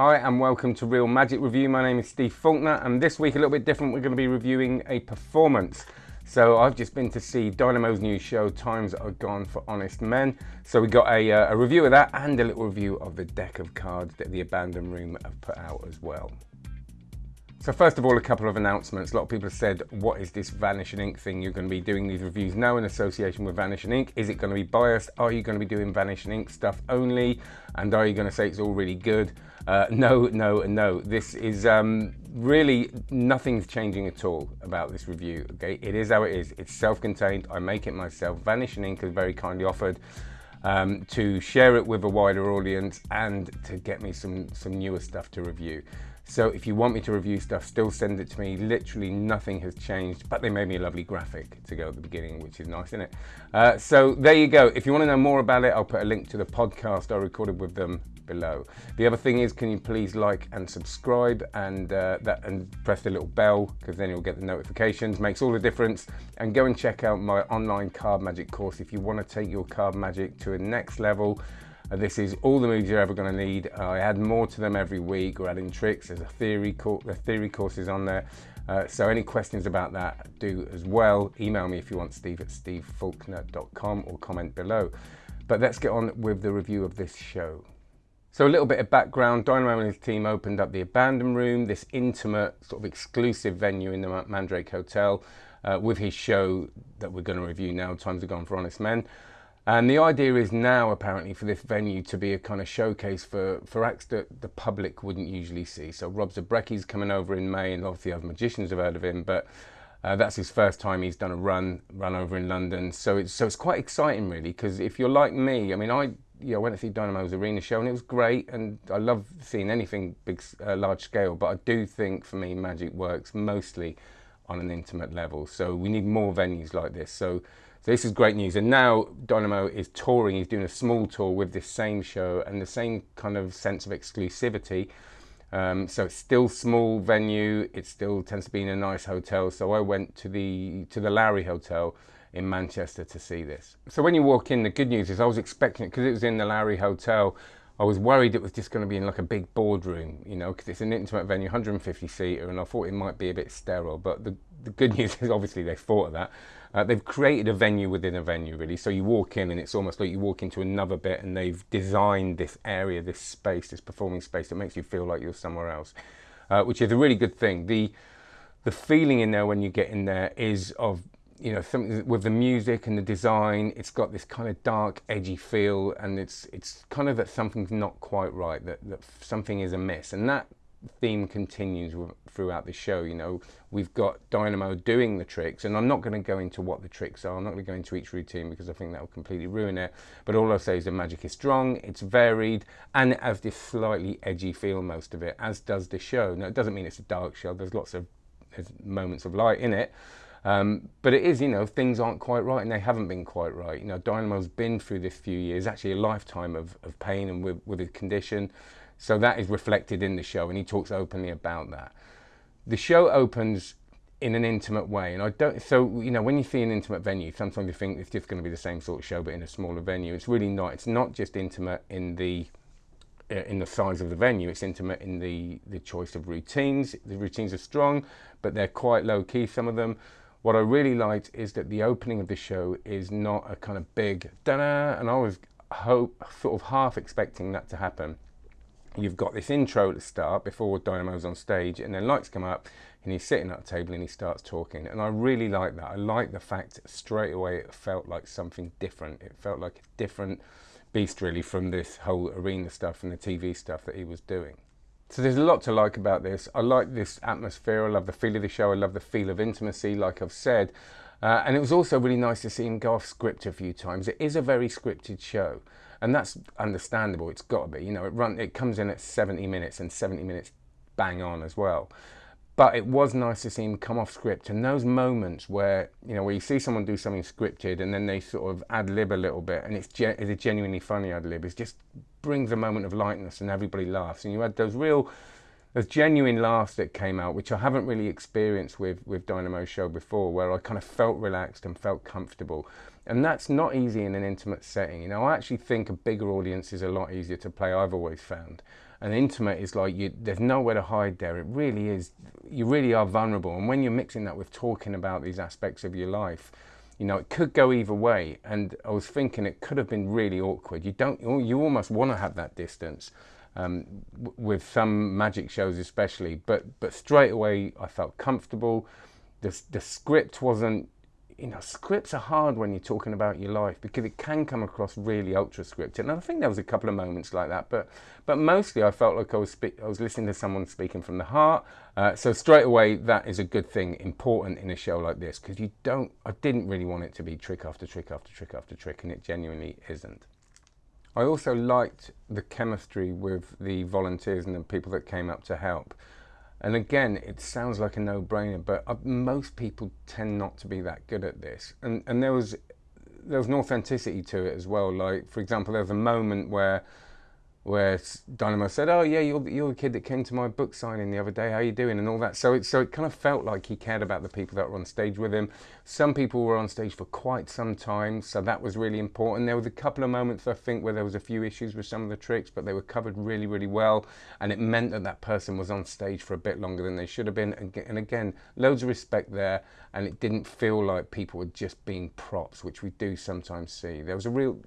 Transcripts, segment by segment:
Hi and welcome to Real Magic Review. My name is Steve Faulkner and this week a little bit different. We're going to be reviewing a performance. So I've just been to see Dynamo's new show, Times Are Gone for Honest Men. So we got a, uh, a review of that and a little review of the deck of cards that the Abandoned Room have put out as well. So first of all, a couple of announcements. A lot of people have said, what is this Vanishing Ink thing? You're going to be doing these reviews now in association with Vanishing Ink. Is it going to be biased? Are you going to be doing Vanishing Ink stuff only? And are you going to say it's all really good? Uh, no, no, and no. This is um, really, nothing's changing at all about this review, okay? It is how it is. It's self-contained. I make it myself. Vanishing Ink has very kindly offered um, to share it with a wider audience and to get me some, some newer stuff to review. So if you want me to review stuff, still send it to me. Literally nothing has changed, but they made me a lovely graphic to go at the beginning, which is nice, isn't it? Uh, so there you go. If you want to know more about it, I'll put a link to the podcast I recorded with them below. The other thing is, can you please like and subscribe and uh, that and press the little bell because then you'll get the notifications. Makes all the difference. And go and check out my online card magic course if you want to take your card magic to a next level. This is all the moves you're ever going to need. Uh, I add more to them every week. We're adding tricks. There's a theory, course, the theory courses on there. Uh, so any questions about that, do as well. Email me if you want, steve at stevefaulkner.com or comment below. But let's get on with the review of this show. So a little bit of background, Dynamo and his team opened up the Abandoned Room, this intimate sort of exclusive venue in the Mandrake Hotel uh, with his show that we're going to review now, Times Are Gone for Honest Men. And the idea is now, apparently, for this venue to be a kind of showcase for, for acts that the public wouldn't usually see. So Rob Zabrecky's coming over in May, and obviously other magicians have heard of him, but uh, that's his first time he's done a run run over in London. So it's so it's quite exciting, really, because if you're like me, I mean, I you know, went to see Dynamo's arena show, and it was great, and I love seeing anything big, uh, large scale. But I do think for me, magic works mostly on an intimate level. So we need more venues like this. So so this is great news. And now Dynamo is touring. He's doing a small tour with this same show and the same kind of sense of exclusivity. Um, so it's still small venue. It still tends to be in a nice hotel. So I went to the to the Lowry Hotel in Manchester to see this. So when you walk in, the good news is I was expecting it because it was in the Lowry Hotel. I was worried it was just going to be in like a big boardroom, you know, because it's an intimate venue, 150 seater, and I thought it might be a bit sterile. But the, the good news is obviously they thought of that. Uh, they've created a venue within a venue, really. So you walk in and it's almost like you walk into another bit and they've designed this area, this space, this performing space that makes you feel like you're somewhere else, uh, which is a really good thing. The, the feeling in there when you get in there is of you know something with the music and the design it's got this kind of dark edgy feel and it's it's kind of that something's not quite right that, that something is amiss and that theme continues throughout the show you know we've got dynamo doing the tricks and i'm not going to go into what the tricks are i'm not going to go into each routine because i think that will completely ruin it but all i'll say is the magic is strong it's varied and it has this slightly edgy feel most of it as does the show now it doesn't mean it's a dark show there's lots of there's moments of light in it um, but it is, you know, things aren't quite right and they haven't been quite right. You know, Dynamo's been through this few years, actually a lifetime of, of pain and with, with his condition. So that is reflected in the show and he talks openly about that. The show opens in an intimate way and I don't so you know when you see an intimate venue sometimes you think it's just going to be the same sort of show but in a smaller venue it's really not it's not just intimate in the uh, in the size of the venue it's intimate in the the choice of routines the routines are strong but they're quite low key some of them what I really liked is that the opening of the show is not a kind of big da-da, and I was hope, sort of half expecting that to happen. You've got this intro to start before Dynamo's on stage, and then lights come up, and he's sitting at a table and he starts talking. And I really like that. I like the fact straight away it felt like something different. It felt like a different beast really from this whole arena stuff and the TV stuff that he was doing. So there's a lot to like about this. I like this atmosphere. I love the feel of the show. I love the feel of intimacy, like I've said. Uh, and it was also really nice to see him go off script a few times. It is a very scripted show, and that's understandable. It's got to be. You know, it run. It comes in at 70 minutes and 70 minutes bang on as well. But it was nice to see him come off script, and those moments where you know where you see someone do something scripted and then they sort of ad lib a little bit, and it's, it's a genuinely funny ad lib. It's just brings a moment of lightness and everybody laughs. And you had those real, those genuine laughs that came out, which I haven't really experienced with, with Dynamo's show before, where I kind of felt relaxed and felt comfortable. And that's not easy in an intimate setting. You know, I actually think a bigger audience is a lot easier to play, I've always found. and intimate is like you, there's nowhere to hide there. It really is. You really are vulnerable, and when you're mixing that with talking about these aspects of your life, you know it could go either way. And I was thinking it could have been really awkward. You don't. You almost want to have that distance. Um, with some magic shows especially, but but straight away I felt comfortable. The the script wasn't you know, scripts are hard when you're talking about your life because it can come across really ultra scripted. And I think there was a couple of moments like that, but but mostly I felt like I was I was listening to someone speaking from the heart. Uh, so straight away, that is a good thing, important in a show like this because you don't. I didn't really want it to be trick after trick after trick after trick, and it genuinely isn't. I also liked the chemistry with the volunteers and the people that came up to help. And again, it sounds like a no-brainer, but uh, most people tend not to be that good at this. And and there was there was an authenticity to it as well. Like for example, there was a moment where where Dynamo said, "Oh yeah, you're, you're the kid that came to my book signing the other day. How you doing?" and all that. So it so it kind of felt like he cared about the people that were on stage with him. Some people were on stage for quite some time, so that was really important. There was a couple of moments I think where there was a few issues with some of the tricks, but they were covered really really well, and it meant that that person was on stage for a bit longer than they should have been. And again, loads of respect there, and it didn't feel like people were just being props, which we do sometimes see. There was a real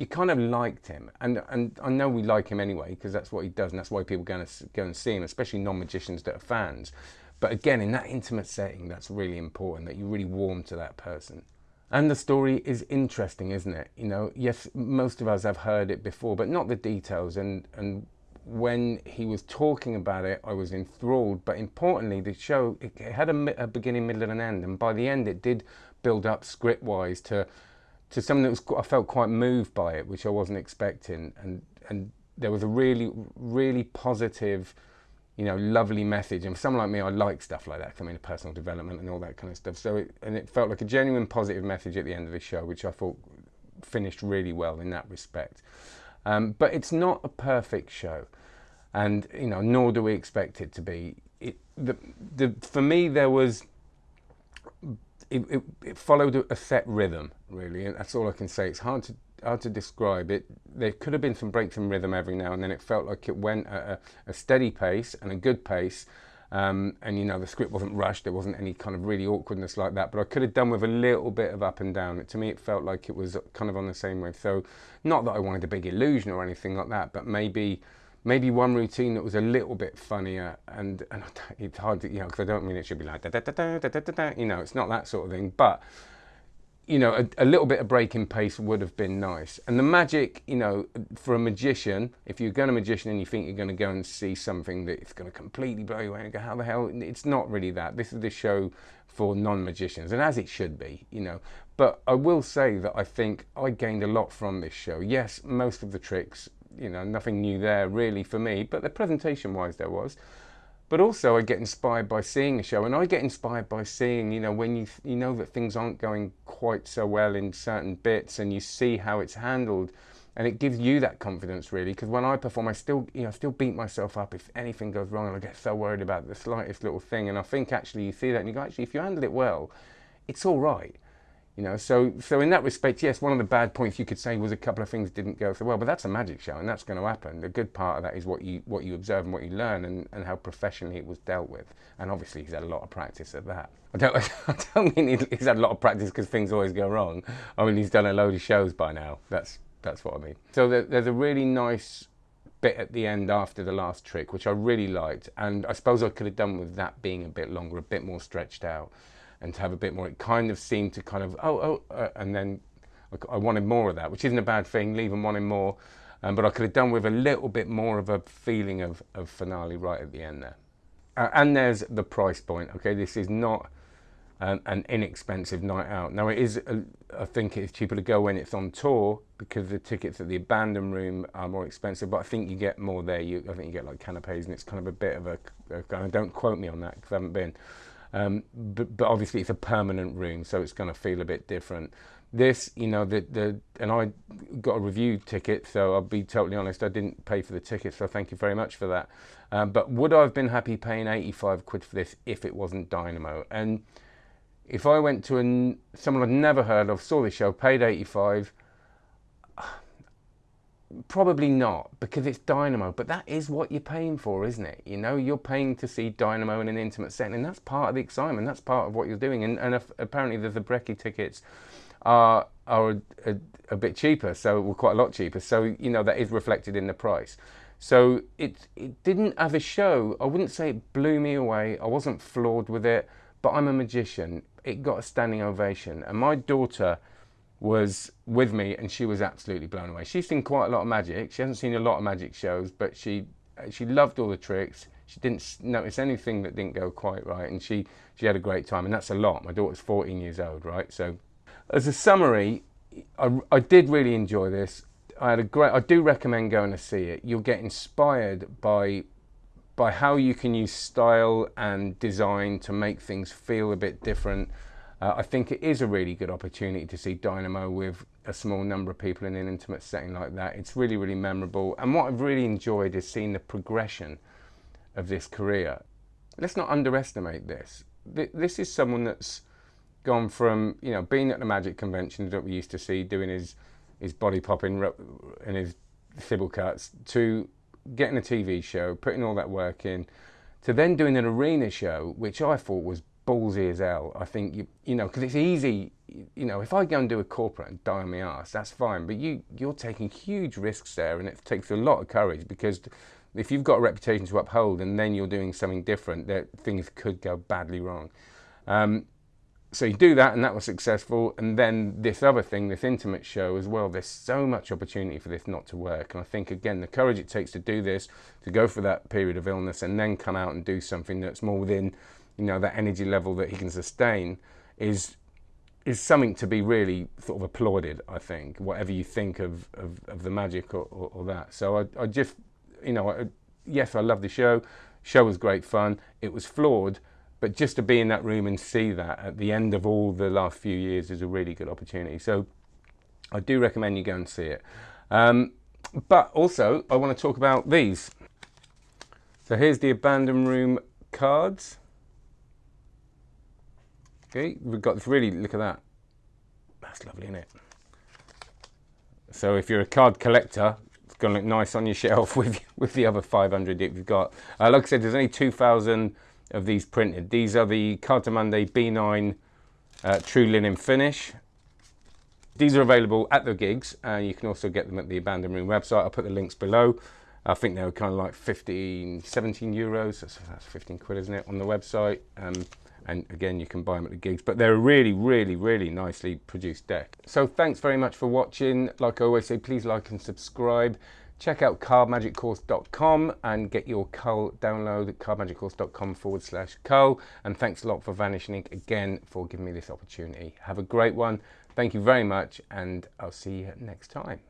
you kind of liked him, and and I know we like him anyway because that's what he does, and that's why people go and go and see him, especially non-magicians that are fans. But again, in that intimate setting, that's really important that you really warm to that person. And the story is interesting, isn't it? You know, yes, most of us have heard it before, but not the details. And and when he was talking about it, I was enthralled. But importantly, the show it had a, a beginning, middle, and an end, and by the end, it did build up script-wise to to something that was I felt quite moved by it, which I wasn't expecting, and and there was a really really positive, you know, lovely message. And for someone like me, I like stuff like that. I mean, personal development and all that kind of stuff. So it, and it felt like a genuine positive message at the end of the show, which I thought finished really well in that respect. Um, but it's not a perfect show, and you know, nor do we expect it to be. It, the, the, for me, there was it, it, it, followed a set rhythm, really, and that's all I can say. It's hard to hard to describe it. There could have been some breaks in rhythm every now and then. It felt like it went at a, a steady pace and a good pace. Um, and you know the script wasn't rushed. There wasn't any kind of really awkwardness like that. But I could have done with a little bit of up and down. It, to me, it felt like it was kind of on the same wave. So, not that I wanted a big illusion or anything like that, but maybe maybe one routine that was a little bit funnier and, and it's hard to, you know, because I don't mean it should be like, da, da, da, da, da, da, da, you know, it's not that sort of thing, but, you know, a, a, little bit of breaking pace would have been nice. And the magic, you know, for a magician, if you're going to magician and you think you're going to go and see something that is going to completely blow you away and go, how the hell, it's not really that. This is the show for non-magicians, and as it should be, you know. But I will say that I think I gained a lot from this show. Yes, most of the tricks you know, nothing new there really for me, but the presentation wise there was. But also I get inspired by seeing a show and I get inspired by seeing, you know, when you, you know that things aren't going quite so well in certain bits and you see how it's handled and it gives you that confidence really because when I perform I still you know I still beat myself up if anything goes wrong and I get so worried about the slightest little thing and I think actually you see that and you go actually if you handle it well it's all right you know, so so in that respect, yes, one of the bad points you could say was a couple of things didn't go so well, but that's a magic show, and that's going to happen. The good part of that is what you what you observe and what you learn, and, and how professionally it was dealt with. And obviously, he's had a lot of practice at that. I don't I don't mean he's had a lot of practice because things always go wrong. I mean he's done a load of shows by now. That's that's what I mean. So there, there's a really nice bit at the end after the last trick, which I really liked, and I suppose I could have done with that being a bit longer, a bit more stretched out and to have a bit more. It kind of seemed to kind of, oh, oh, uh, and then I wanted more of that, which isn't a bad thing, leaving wanting more. Um, but I could have done with a little bit more of a feeling of, of finale right at the end there. Uh, and there's the price point, okay? This is not an, an inexpensive night out. Now, it is, a, I think it's cheaper to go when it's on tour because the tickets at the abandoned room are more expensive, but I think you get more there. You, I think you get like canapes and it's kind of a bit of a, a don't quote me on that because I haven't been. Um, but, but obviously it's a permanent room, so it's going to feel a bit different. This, you know, the, the and I got a review ticket, so I'll be totally honest, I didn't pay for the ticket, so thank you very much for that. Um, but would I have been happy paying 85 quid for this if it wasn't Dynamo? And if I went to a, someone I'd never heard of, saw the show, paid 85, Probably not because it's Dynamo, but that is what you're paying for, isn't it? You know, you're paying to see Dynamo in an intimate setting, and that's part of the excitement. That's part of what you're doing. And, and apparently, the, Breckie tickets are are a, a, a, bit cheaper, so well, quite a lot cheaper. So you know that is reflected in the price. So it it didn't have a show. I wouldn't say it blew me away. I wasn't floored with it, but I'm a magician. It got a standing ovation, and my daughter was with me and she was absolutely blown away. She's seen quite a lot of magic. She hasn't seen a lot of magic shows, but she uh, she loved all the tricks. She didn't notice anything that didn't go quite right, and she she had a great time. And that's a lot. My daughter's 14 years old, right? So, as a summary, I, I did really enjoy this. I had a great. I do recommend going to see it. You'll get inspired by by how you can use style and design to make things feel a bit different uh, I think it is a really good opportunity to see Dynamo with a small number of people in an intimate setting like that. It's really, really memorable. And what I've really enjoyed is seeing the progression of this career. Let's not underestimate this. This is someone that's gone from, you know, being at the Magic Convention that we used to see, doing his, his body popping and his Thibault cuts, to getting a TV show, putting all that work in, to then doing an arena show, which I thought was ballsy ears out. I think you you know because it's easy. You know, if I go and do a corporate and die on my ass, that's fine. But you you're taking huge risks there, and it takes a lot of courage because if you've got a reputation to uphold and then you're doing something different, that things could go badly wrong. Um, so you do that, and that was successful. And then this other thing, this intimate show as well. There's so much opportunity for this not to work. And I think again, the courage it takes to do this, to go for that period of illness, and then come out and do something that's more within you know, that energy level that he can sustain is is something to be really sort of applauded, I think, whatever you think of, of, of the magic or, or, or, that. So I, I just, you know, I, yes, I love the show. Show was great fun. It was flawed, but just to be in that room and see that at the end of all the last few years is a really good opportunity. So I do recommend you go and see it. Um, but also, I want to talk about these. So here's the Abandoned Room cards. Okay, we've got this really, look at that. That's lovely, isn't it? So if you're a card collector, it's going to look nice on your shelf with with the other 500 that you've got. Uh, like I said, there's only 2,000 of these printed. These are the Cartamundi B9 uh, True Linen Finish. These are available at the gigs, and you can also get them at the Abandoned Room website. I'll put the links below. I think they were kind of like 15, 17 euros. That's, that's 15 quid, isn't it, on the website. Um, and again you can buy them at the gigs. But they're a really really really nicely produced deck. So thanks very much for watching. Like i always say please like and subscribe. Check out cardmagiccourse.com and get your cull download at cardmagiccourse.com forward slash cull. And thanks a lot for vanishing ink again for giving me this opportunity. Have a great one. Thank you very much and i'll see you next time